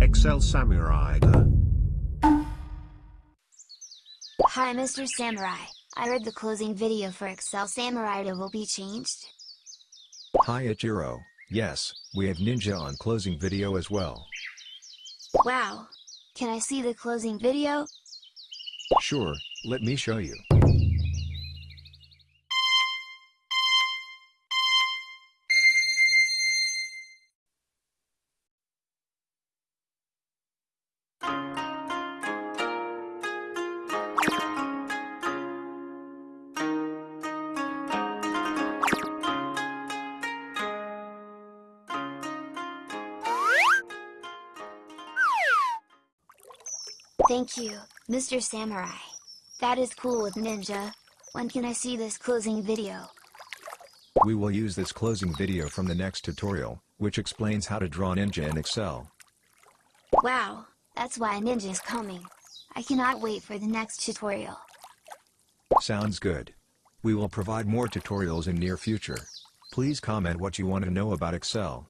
Excel Samurai. Hi Mr. Samurai, I heard the closing video for Excel Samurai will be changed. Hi Ichiro, yes, we have Ninja on closing video as well. Wow! Can I see the closing video? Sure, let me show you. Thank you, Mr. Samurai. That is cool with Ninja. When can I see this closing video? We will use this closing video from the next tutorial, which explains how to draw Ninja in Excel. Wow, that's why a Ninja is coming. I cannot wait for the next tutorial. Sounds good. We will provide more tutorials in near future. Please comment what you want to know about Excel.